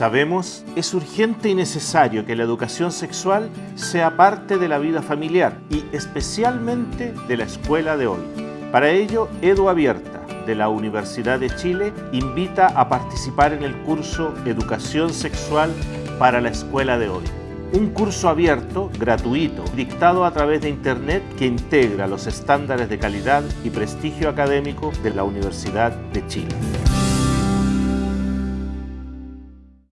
Sabemos, es urgente y necesario que la educación sexual sea parte de la vida familiar y especialmente de la escuela de hoy. Para ello, Edu Abierta, de la Universidad de Chile, invita a participar en el curso Educación Sexual para la escuela de hoy. Un curso abierto, gratuito, dictado a través de Internet que integra los estándares de calidad y prestigio académico de la Universidad de Chile.